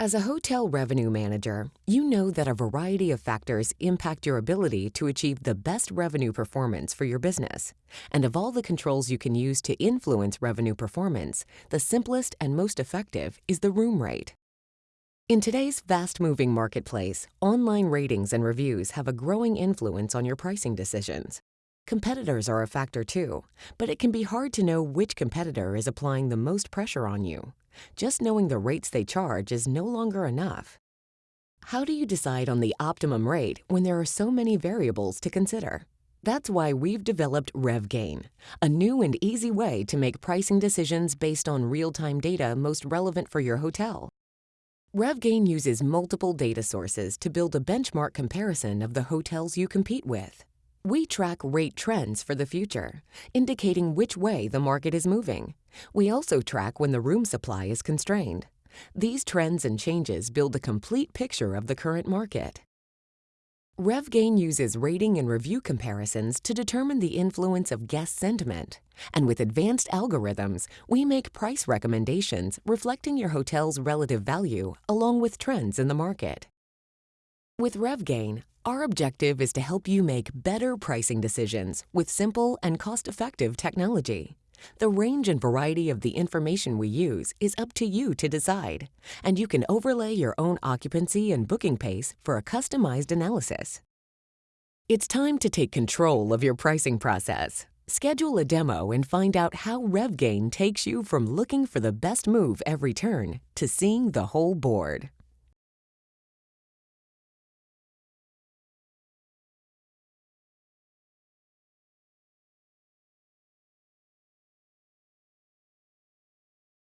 As a hotel revenue manager, you know that a variety of factors impact your ability to achieve the best revenue performance for your business. And of all the controls you can use to influence revenue performance, the simplest and most effective is the room rate. In today's fast moving marketplace, online ratings and reviews have a growing influence on your pricing decisions. Competitors are a factor too, but it can be hard to know which competitor is applying the most pressure on you. Just knowing the rates they charge is no longer enough. How do you decide on the optimum rate when there are so many variables to consider? That's why we've developed RevGain, a new and easy way to make pricing decisions based on real-time data most relevant for your hotel. RevGain uses multiple data sources to build a benchmark comparison of the hotels you compete with. We track rate trends for the future, indicating which way the market is moving. We also track when the room supply is constrained. These trends and changes build a complete picture of the current market. RevGain uses rating and review comparisons to determine the influence of guest sentiment. And with advanced algorithms, we make price recommendations reflecting your hotel's relative value along with trends in the market. With RevGain, our objective is to help you make better pricing decisions with simple and cost-effective technology. The range and variety of the information we use is up to you to decide, and you can overlay your own occupancy and booking pace for a customized analysis. It's time to take control of your pricing process. Schedule a demo and find out how RevGain takes you from looking for the best move every turn to seeing the whole board.